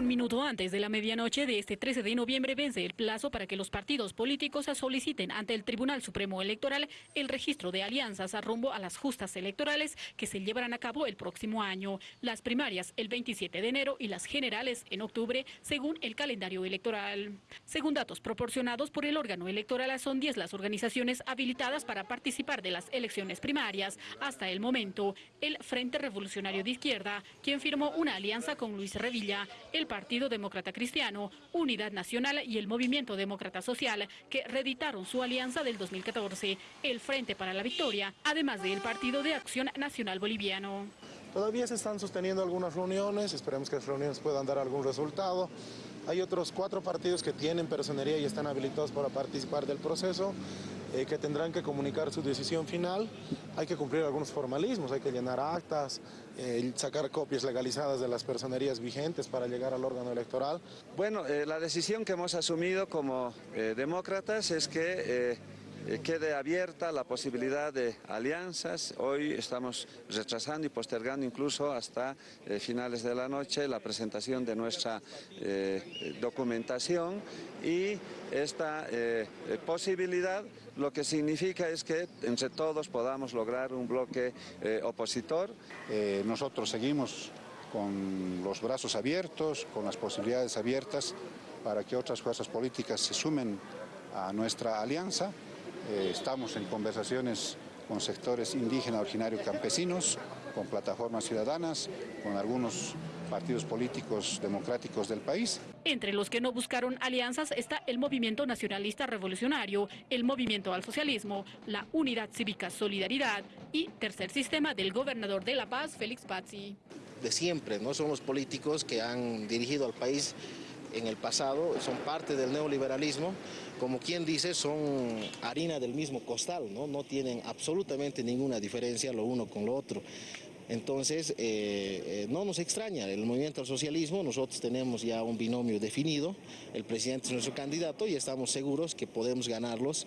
Un minuto antes de la medianoche de este 13 de noviembre vence el plazo para que los partidos políticos soliciten ante el Tribunal Supremo Electoral el registro de alianzas a rumbo a las justas electorales que se llevarán a cabo el próximo año. Las primarias el 27 de enero y las generales en octubre, según el calendario electoral. Según datos proporcionados por el órgano electoral, son 10 las organizaciones habilitadas para participar de las elecciones primarias. Hasta el momento, el Frente Revolucionario de Izquierda, quien firmó una alianza con Luis Revilla, el Partido Demócrata Cristiano, Unidad Nacional y el Movimiento Demócrata Social, que reeditaron su alianza del 2014, el Frente para la Victoria, además del Partido de Acción Nacional Boliviano. Todavía se están sosteniendo algunas reuniones, esperemos que las reuniones puedan dar algún resultado. Hay otros cuatro partidos que tienen personería y están habilitados para participar del proceso. Eh, que tendrán que comunicar su decisión final. Hay que cumplir algunos formalismos, hay que llenar actas, eh, sacar copias legalizadas de las personerías vigentes para llegar al órgano electoral. Bueno, eh, la decisión que hemos asumido como demócratas es que quede abierta la posibilidad de alianzas. Hoy estamos retrasando y postergando incluso hasta eh, finales de la noche la presentación de nuestra eh, documentación y esta posibilidad lo que significa es que entre todos podamos lograr un bloque opositor. nosotros seguimos con los brazos abiertos, con las posibilidades abiertas para que otras fuerzas políticas se sumen a nuestra alianza. Eh, estamos en conversaciones con sectores indígenas, originarios, campesinos, con plataformas ciudadanas, con algunos partidos políticos democráticos del país. Entre los que no buscaron alianzas está el Movimiento Nacionalista Revolucionario, el Movimiento al Socialismo, la Unidad Cívica Solidaridad y Tercer Sistema del gobernador de La Paz, Félix Pazzi. De siempre, ¿no? Son los políticos que han dirigido al país en el pasado, son parte del neoliberalismo, como quien dice, son harina del mismo costal, no, tienen absolutamente ninguna diferencia lo uno con lo otro. Entonces, eh, eh, no nos extraña, el movimiento al socialismo, nosotros tenemos ya un binomio definido, el presidente es nuestro candidato y estamos seguros que podemos ganarlos,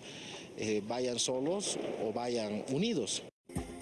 eh, vayan solos o vayan unidos.